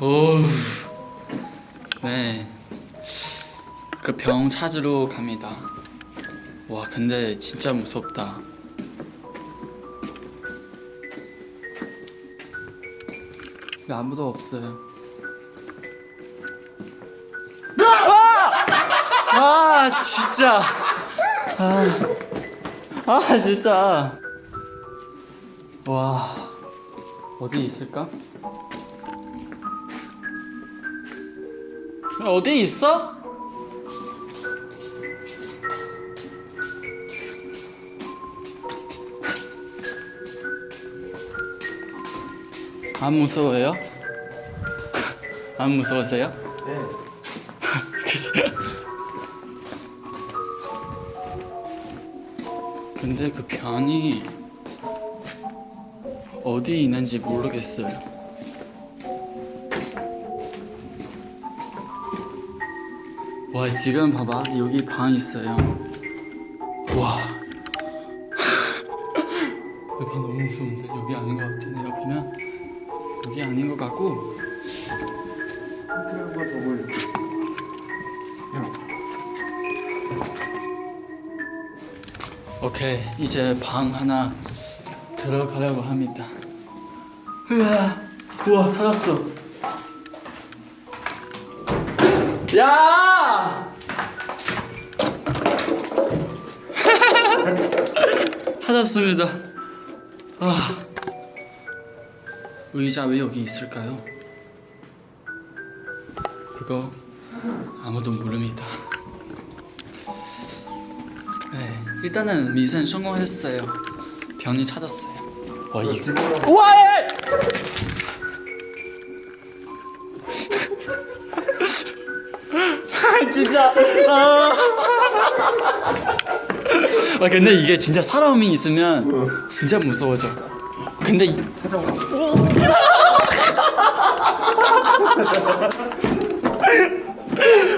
오, 네. 그 병 찾으러 갑니다. 와, 근데 진짜 무섭다. 아무도 없어요. 아, 아 진짜. 아, 아 진짜. 와, 어디 있을까? 어디 있어? 안 무서워요? 안 무서우세요? 네. 근데 그 변이 어디 있는지 모르겠어요. 와 지금 봐봐 여기 방 있어요. 와. 여기 너무 무서운데 여기 아닌 것 같은데 옆이면 여기 아닌 것 같고 한번 더 보여줄게. 오케이 이제 방 하나 들어가려고 합니다. 우와 우와 찾았어. 야! 찾았습니다. 아 의자 왜 여기 있을까요? 그거 아무도 모릅니다. 네, 일단은 미션 성공했어요. 변이 찾았어요. 와 이거 우와! 진짜. 아. 아 근데 이게 진짜 사람이 있으면 진짜 무서워져. 근데 이-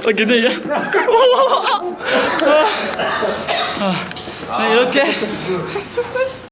아 근데 이게 아, 아, 이렇게